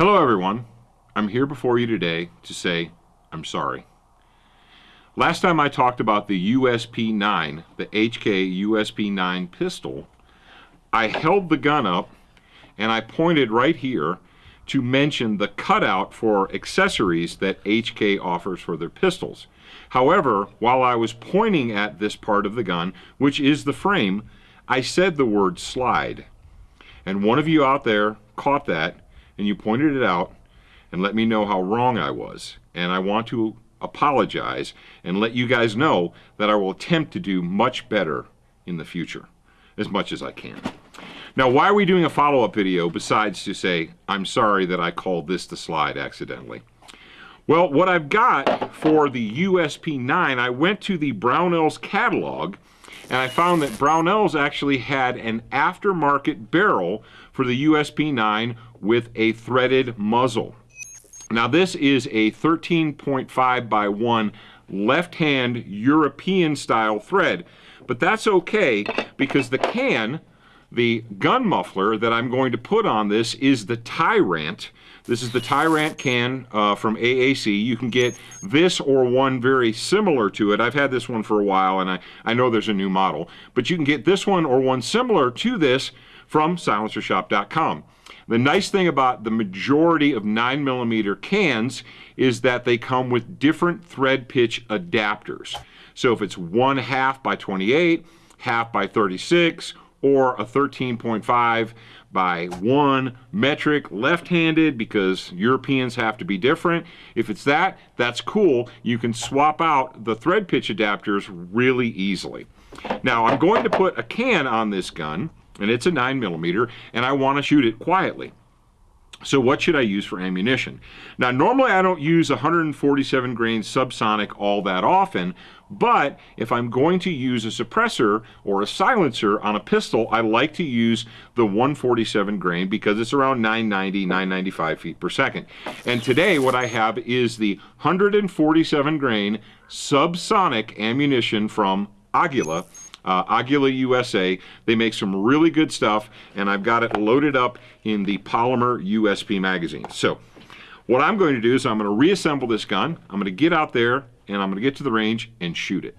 Hello everyone. I'm here before you today to say I'm sorry. Last time I talked about the USP-9, the HK USP-9 pistol, I held the gun up and I pointed right here to mention the cutout for accessories that HK offers for their pistols. However, while I was pointing at this part of the gun, which is the frame, I said the word slide. And one of you out there caught that and you pointed it out and let me know how wrong I was. And I want to apologize and let you guys know that I will attempt to do much better in the future, as much as I can. Now, why are we doing a follow-up video besides to say, I'm sorry that I called this the slide accidentally? Well, what I've got for the USP-9, I went to the Brownells catalog and I found that Brownells actually had an aftermarket barrel for the USP-9 with a threaded muzzle. Now this is a 13.5 by 1 left-hand European style thread, but that's okay because the can, the gun muffler that I'm going to put on this is the Ti-Rant. This is the Ti-Rant can uh, from AAC. You can get this or one very similar to it. I've had this one for a while and I, I know there's a new model, but you can get this one or one similar to this from silencershop.com. The nice thing about the majority of 9mm cans is that they come with different thread pitch adapters. So if it's one half by 28, half by 36, or a 13.5 by 1 metric left-handed because Europeans have to be different. If it's that, that's cool. You can swap out the thread pitch adapters really easily. Now I'm going to put a can on this gun and it's a 9 millimeter, and I want to shoot it quietly. So what should I use for ammunition? Now normally I don't use 147 grain subsonic all that often, but if I'm going to use a suppressor or a silencer on a pistol, I like to use the 147 grain because it's around 990, 995 feet per second. And today what I have is the 147 grain subsonic ammunition from Aguila uh, Aguila USA. They make some really good stuff, and I've got it loaded up in the Polymer USP magazine. So what I'm going to do is I'm going to reassemble this gun. I'm going to get out there, and I'm going to get to the range and shoot it.